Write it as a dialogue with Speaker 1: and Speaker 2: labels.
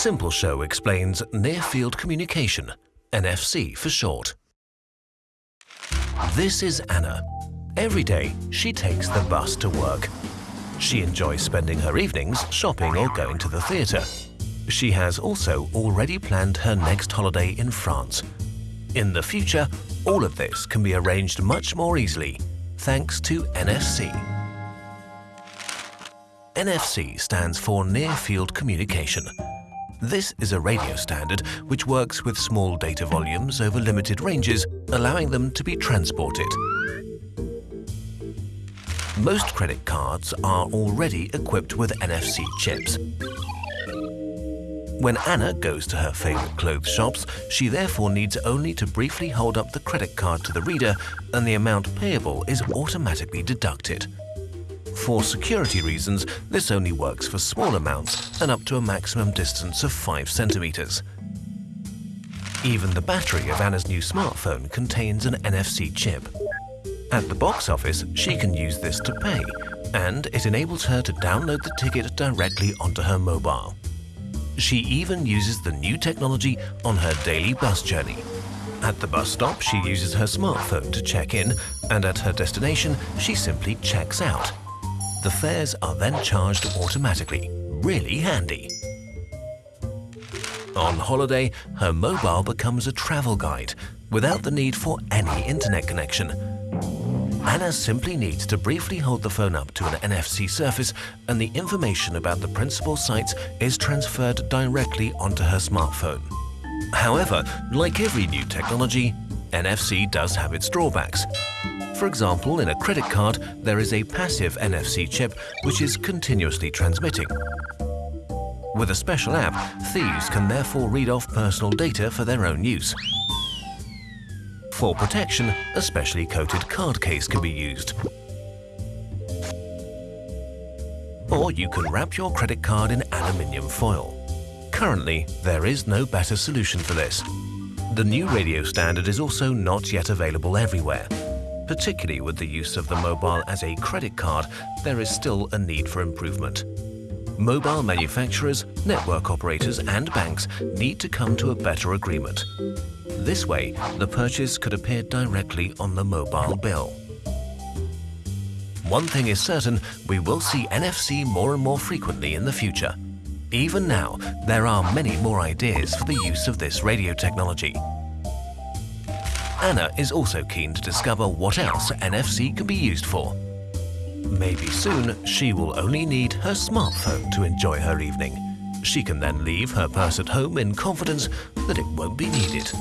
Speaker 1: simple show explains Near Field Communication, NFC for short. This is Anna. Every day, she takes the bus to work. She enjoys spending her evenings shopping or going to the theatre. She has also already planned her next holiday in France. In the future, all of this can be arranged much more easily thanks to NFC. NFC stands for Near Field Communication. This is a radio standard which works with small data volumes over limited ranges, allowing them to be transported. Most credit cards are already equipped with NFC chips. When Anna goes to her favorite clothes shops, she therefore needs only to briefly hold up the credit card to the reader and the amount payable is automatically deducted. For security reasons, this only works for small amounts and up to a maximum distance of 5 centimeters. Even the battery of Anna's new smartphone contains an NFC chip. At the box office, she can use this to pay, and it enables her to download the ticket directly onto her mobile. She even uses the new technology on her daily bus journey. At the bus stop, she uses her smartphone to check in, and at her destination, she simply checks out. The fares are then charged automatically. Really handy. On holiday, her mobile becomes a travel guide without the need for any internet connection. Anna simply needs to briefly hold the phone up to an NFC surface and the information about the principal sites is transferred directly onto her smartphone. However, like every new technology, NFC does have its drawbacks. For example, in a credit card, there is a passive NFC chip which is continuously transmitting. With a special app, thieves can therefore read off personal data for their own use. For protection, a specially coated card case can be used. Or you can wrap your credit card in aluminium foil. Currently, there is no better solution for this. The new radio standard is also not yet available everywhere. Particularly with the use of the mobile as a credit card, there is still a need for improvement. Mobile manufacturers, network operators and banks need to come to a better agreement. This way, the purchase could appear directly on the mobile bill. One thing is certain, we will see NFC more and more frequently in the future. Even now, there are many more ideas for the use of this radio technology. Anna is also keen to discover what else NFC can be used for. Maybe soon she will only need her smartphone to enjoy her evening. She can then leave her purse at home in confidence that it won't be needed.